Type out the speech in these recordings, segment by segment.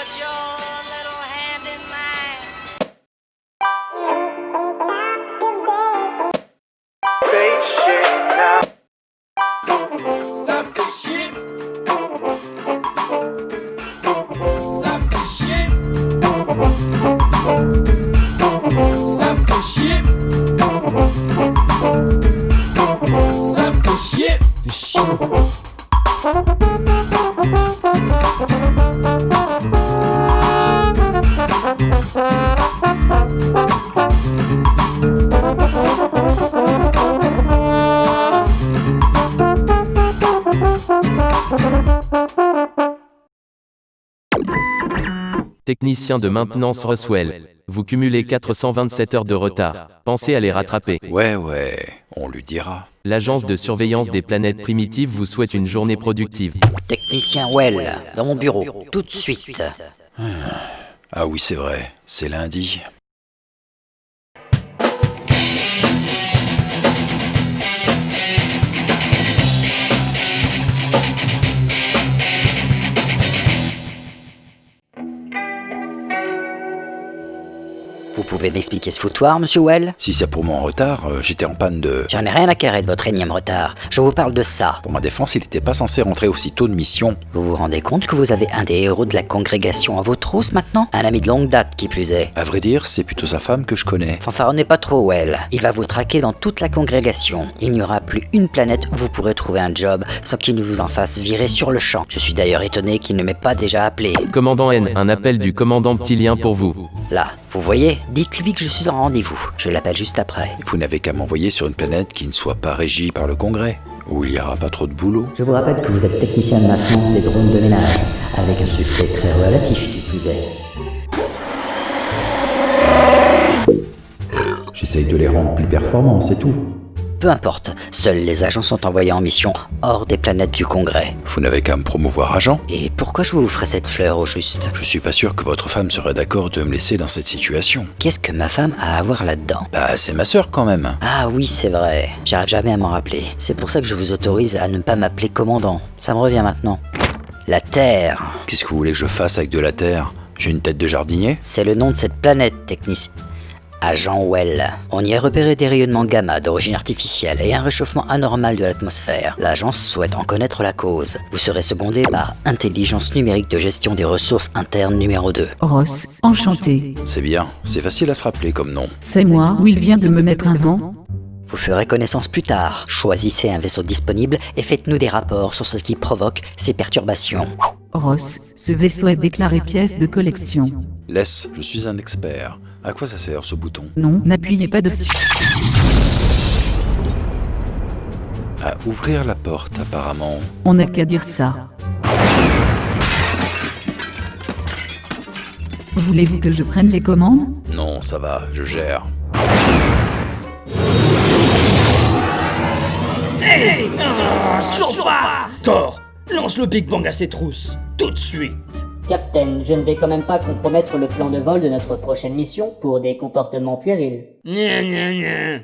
what you're Technicien de maintenance Roswell. Vous cumulez 427 heures de retard. Pensez à les rattraper. Ouais, ouais, on lui dira. L'agence de surveillance des planètes primitives vous souhaite une journée productive. Technicien Well, dans mon bureau, tout de suite. Ah oui, c'est vrai, c'est lundi. Pouvez m'expliquer ce foutoir, monsieur Well Si c'est pour moi en retard, euh, j'étais en panne de... J'en ai rien à carrer de votre énième retard. Je vous parle de ça. Pour ma défense, il n'était pas censé rentrer aussitôt de mission. Vous vous rendez compte que vous avez un des héros de la congrégation à vos trousses maintenant? Un ami de longue date qui plus est. À vrai dire, c'est plutôt sa femme que je connais. Fanfaronnez pas trop, Well. Il va vous traquer dans toute la congrégation. Il n'y aura plus une planète où vous pourrez trouver un job sans qu'il ne vous en fasse virer sur le champ. Je suis d'ailleurs étonné qu'il ne m'ait pas déjà appelé. Commandant N, un appel du commandant Ptilien pour vous. Là, vous voyez Dites-lui que je suis en rendez-vous. Je l'appelle juste après. Vous n'avez qu'à m'envoyer sur une planète qui ne soit pas régie par le Congrès, où il n'y aura pas trop de boulot. Je vous rappelle que vous êtes technicien de maintenance des drones de ménage, avec un succès très relatif qui plus est. J'essaye de les rendre plus performants, c'est tout. Peu importe, seuls les agents sont envoyés en mission hors des planètes du Congrès. Vous n'avez qu'à me promouvoir agent. Et pourquoi je vous ferais cette fleur au juste? Je suis pas sûr que votre femme serait d'accord de me laisser dans cette situation. Qu'est-ce que ma femme a à voir là-dedans? Bah, c'est ma sœur quand même. Ah oui, c'est vrai. J'arrive jamais à m'en rappeler. C'est pour ça que je vous autorise à ne pas m'appeler commandant. Ça me revient maintenant. La Terre, Qu'est-ce que vous voulez que je fasse avec de la terre? J'ai une tête de jardinier? C'est le nom de cette planète, technicien. Agent Well. On y a repéré des rayonnements gamma d'origine artificielle et un réchauffement anormal de l'atmosphère. L'agence souhaite en connaître la cause. Vous serez secondé par Intelligence numérique de gestion des ressources internes numéro 2. Ross, enchanté. C'est bien, c'est facile à se rappeler comme nom. C'est moi, Will vient de me mettre un vent. Vous ferez connaissance plus tard. Choisissez un vaisseau disponible et faites-nous des rapports sur ce qui provoque ces perturbations. Ross, ce vaisseau est déclaré pièce de collection. Laisse, je suis un expert. À quoi ça sert ce bouton Non, n'appuyez pas dessus. À ouvrir la porte apparemment. On n'a qu'à dire ça. Voulez-vous que je prenne les commandes? Non, ça va, je gère. Chauffard Thor, lance le Big Bang à ses trousses, tout de suite Captain, je ne vais quand même pas compromettre le plan de vol de notre prochaine mission pour des comportements puérils. Nya nya nya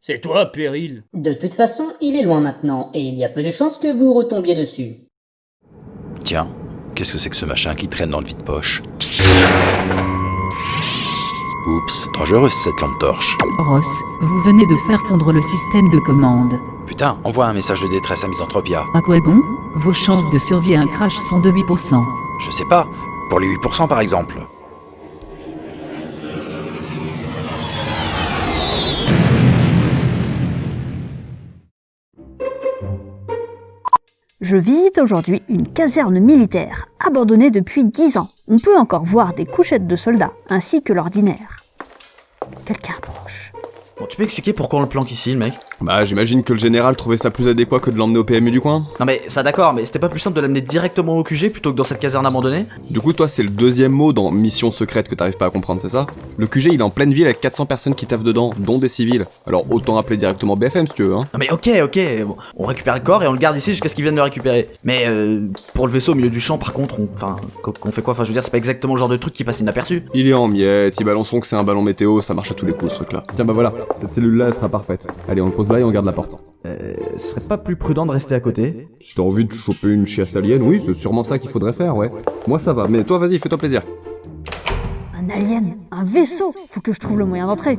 C'est toi, Péril De toute façon, il est loin maintenant, et il y a peu de chances que vous retombiez dessus. Tiens, qu'est-ce que c'est que ce machin qui traîne dans le vide-poche? Oups, dangereuse cette lampe torche. Ross, vous venez de faire fondre le système de commande. Putain, envoie un message de détresse à Misanthropia. À quoi bon? Vos chances de survie à un crash sont de 8%. Je sais pas, pour les 8% par exemple. Je visite aujourd'hui une caserne militaire, abandonnée depuis 10 ans. On peut encore voir des couchettes de soldats, ainsi que l'ordinaire. Quelqu'un approche. Bon, tu peux expliquer pourquoi on le planque ici, le mec? Bah, j'imagine que le général trouvait ça plus adéquat que de l'emmener au PMU du coin. Non mais ça d'accord, mais c'était pas plus simple de l'amener directement au QG plutôt que dans cette caserne abandonnée Du coup, toi, c'est le deuxième mot dans mission secrète que t'arrives pas à comprendre, c'est ça? Le QG, il est en pleine ville avec 400 personnes qui taffent dedans, dont des civils. Alors, autant appeler directement BFM si tu veux, hein. Non mais ok, ok, bon, on récupère le corps et on le garde ici jusqu'à ce qu'ils viennent le récupérer. Mais euh, pour le vaisseau au milieu du champ, par contre, on, enfin, qu'on qu'on fait quoi? Enfin, je veux dire, c'est pas exactement le genre de truc qui passe inaperçu. Il est en miettes, ils balanceront que c'est un ballon météo, ça marche à tous les coups ce truc là. Tiens bah voilà, cette cellule là elle sera parfaite. Allez on le pose et on garde la porte. Euh, ce serait pas plus prudent de rester à côté Si t'as envie de choper une chiasse alien, oui, c'est sûrement ça qu'il faudrait faire, ouais. Moi ça va, mais toi vas-y, fais-toi plaisir. Un alien Un vaisseau Faut que je trouve le moyen d'entrer.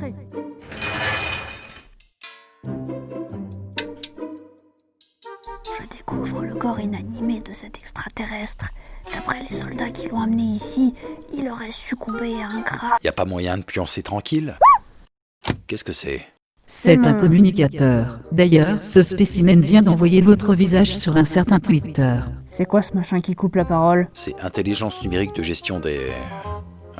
Je découvre le corps inanimé de cet extraterrestre. D'après les soldats qui l'ont amené ici, il aurait succombé à un crabe. Y a pas moyen de pioncer tranquille? Qu'est-ce que c'est? C'est un communicateur. D'ailleurs, ce spécimen vient d'envoyer votre visage sur un certain Twitter. C'est quoi ce machin qui coupe la parole? C'est intelligence numérique de gestion des...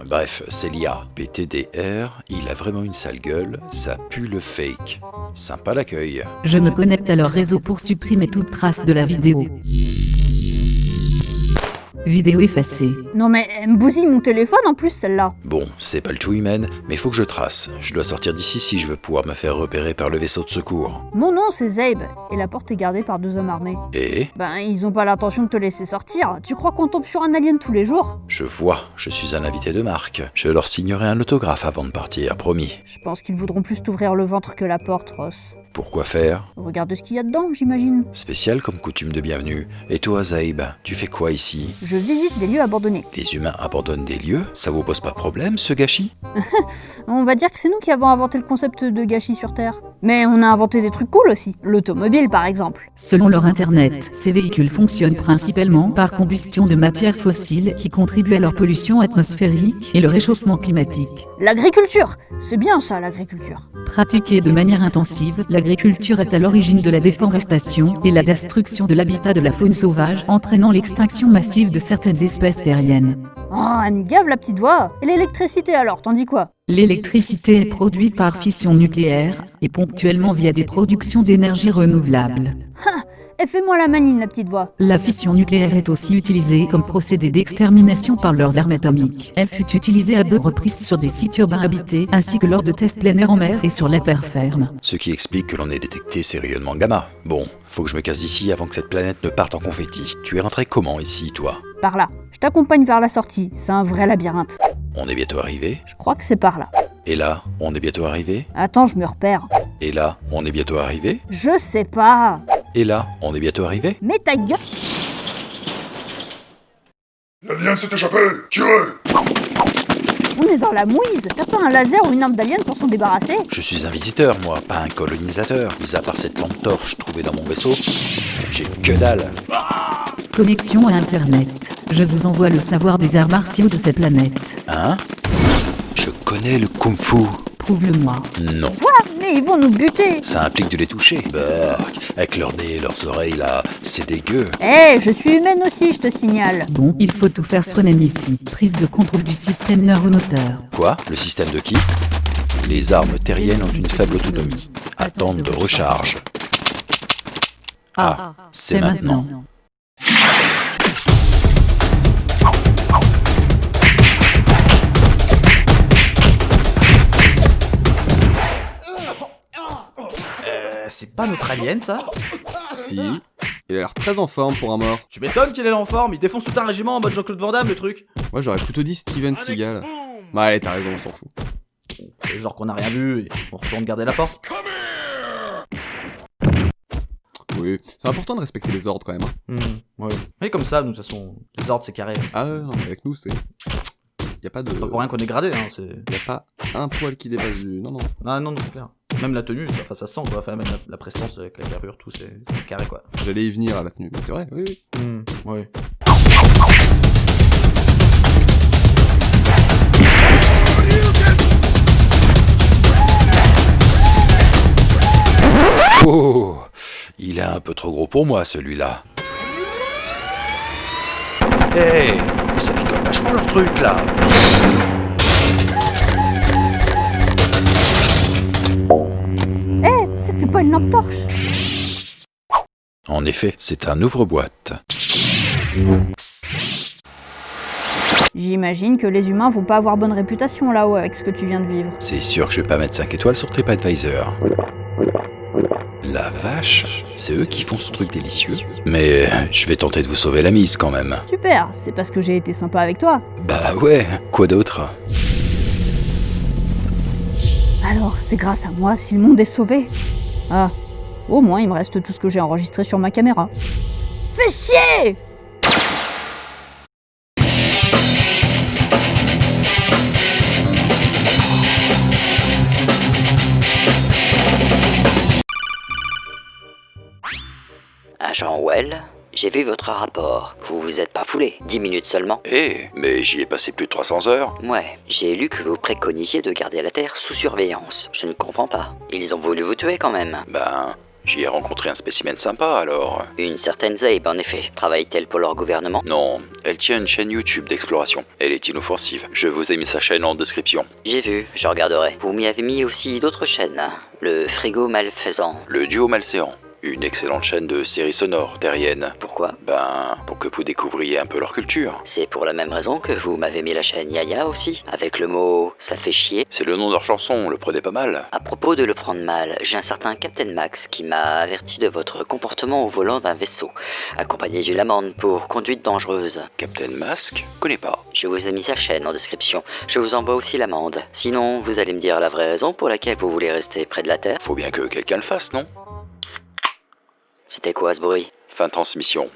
Bref, c'est l'IA. PTDR, il a vraiment une sale gueule, ça pue le fake. Sympa l'accueil. Je me connecte à leur réseau pour supprimer toute trace de la vidéo. Vidéo effacée. Non mais elle me bousille mon téléphone en plus celle-là. Bon, c'est pas le tout humain, mais faut que je trace. Je dois sortir d'ici si je veux pouvoir me faire repérer par le vaisseau de secours. Mon nom c'est Zabe, et la porte est gardée par deux hommes armés. Et? Ben ils ont pas l'intention de te laisser sortir. Tu crois qu'on tombe sur un alien tous les jours? Je vois, je suis un invité de marque. Je leur signerai un autographe avant de partir, promis. Je pense qu'ils voudront plus t'ouvrir le ventre que la porte, Ross. Pourquoi faire Regarde ce qu'il y a dedans, j'imagine. Spécial comme coutume de bienvenue. Et toi, Zaib, tu fais quoi ici Je visite des lieux abandonnés. Les humains abandonnent des lieux Ça vous pose pas de problème, ce gâchis On va dire que c'est nous qui avons inventé le concept de gâchis sur Terre. Mais on a inventé des trucs cool aussi. L'automobile par exemple. Selon leur internet, ces véhicules fonctionnent principalement par combustion de matières fossiles qui contribuent à leur pollution atmosphérique et le réchauffement climatique. L'agriculture C'est bien ça l'agriculture. Pratiquée de manière intensive, l'agriculture est à l'origine de la déforestation et la destruction de l'habitat de la faune sauvage, entraînant l'extinction massive de certaines espèces terriennes. Oh, elle me gave la petite voix Et l'électricité alors, t'en dis quoi? L'électricité est produite par fission nucléaire et ponctuellement via des productions d'énergie renouvelable. Ha Et fais-moi la manine la petite voix. La fission nucléaire est aussi utilisée comme procédé d'extermination par leurs armes atomiques. Elle fut utilisée à deux reprises sur des sites urbains habités, ainsi que lors de tests plein air en mer et sur la terre ferme. Ce qui explique que l'on ait détecté ces rayonnements gamma. Bon, faut que je me casse d'ici avant que cette planète ne parte en confetti. Tu es rentré comment ici, toi? Par là. Je t'accompagne vers la sortie. C'est un vrai labyrinthe. On est bientôt arrivé? Je crois que c'est par là. Et là, on est bientôt arrivé? Attends, je me repère. Et là, on est bientôt arrivé? Je sais pas. Et là, on est bientôt arrivé Mais ta gueule L'alien s'est échappé Tirez On est dans la mouise. T'as pas un laser ou une arme d'alien pour s'en débarrasser? Je suis un visiteur, moi, pas un colonisateur. Mis à part cette lampe torche trouvée dans mon vaisseau, j'ai que dalle. Connexion à Internet. Je vous envoie le savoir des arts martiaux de cette planète. Hein? Je connais le kung-fu. Prouve-le-moi. Non. Quoi Mais ils vont nous buter Ça implique de les toucher. Bark, avec leur nez et leurs oreilles là, c'est dégueu. Eh, je suis humaine aussi, je te signale. Bon, il faut tout faire soi-même ici. Prise de contrôle du système neuromoteur. Quoi Le système de qui Les armes terriennes ont une faible autonomie. Attente de recharge. Ah, c'est maintenant. C'est pas notre alien ça Si. Il a l'air très en forme pour un mort. Tu m'étonnes qu'il est en forme, il défonce tout un régiment en mode Jean-Claude Van Damme le truc. Moi j'aurais plutôt dit Steven Seagal. Bah allez, t'as raison, on s'en fout. C'est genre qu'on a rien vu et on retourne garder la porte. Oui, c'est important de respecter les ordres quand même. hein. Hmm, ouais. Mais comme ça, nous, de toute façon, les ordres c'est carré. Ah non, mais avec nous c'est... Y a pas de... Pas pour rien qu'on est gradé, hein, c'est. Y a pas un poil qui dépasse du... Non, non. Ah non, non, c'est clair. Même la tenue, ça, sent, quoi. Enfin, même la, la prestance avec la carrure, tout, c'est carré, quoi. J'allais y venir à la tenue. Mais c'est vrai, oui, oui. Hmm. Oh Il est un peu trop gros pour moi, celui-là. Hé Ça picote vachement leur truc, là pas une lampe torche En effet, c'est un ouvre-boîte. J'imagine que les humains vont pas avoir bonne réputation là-haut avec ce que tu viens de vivre. C'est sûr que je vais pas mettre 5 étoiles sur TripAdvisor. La vache, c'est eux qui font ce truc délicieux. Mais je vais tenter de vous sauver la mise quand même. Super, c'est parce que j'ai été sympa avec toi. Bah ouais, quoi d'autre? Alors, c'est grâce à moi si le monde est sauvé. Ah, au moins il me reste tout ce que j'ai enregistré sur ma caméra. Fais chier Agent Well, j'ai vu votre rapport. Vous vous êtes pas foulé. 10 minutes seulement. Eh, mais j'y ai passé plus de 300 heures. Ouais, j'ai lu que vous préconisiez de garder la Terre sous surveillance. Je ne comprends pas. Ils ont voulu vous tuer quand même. Ben, j'y ai rencontré un spécimen sympa alors. Une certaine Zabe, en effet. Travaille-t-elle pour leur gouvernement? Non, elle tient une chaîne YouTube d'exploration. Elle est inoffensive. Je vous ai mis sa chaîne en description. J'ai vu, je regarderai. Vous m'y avez mis aussi d'autres chaînes. Le frigo malfaisant. Le duo malséant. Une excellente chaîne de séries sonores terriennes. Pourquoi Ben, pour que vous découvriez un peu leur culture. C'est pour la même raison que vous m'avez mis la chaîne Yaya aussi, avec le mot ça fait chier. C'est le nom de leur chanson, le prenez pas mal. À propos de le prendre mal, j'ai un certain Captain Max qui m'a averti de votre comportement au volant d'un vaisseau, accompagné d'une amende pour conduite dangereuse. Captain Mask Connais pas. Je vous ai mis sa chaîne en description. Je vous envoie aussi l'amende. Sinon, vous allez me dire la vraie raison pour laquelle vous voulez rester près de la Terre. Faut bien que quelqu'un le fasse, non? C'était quoi ce bruit? Fin de transmission.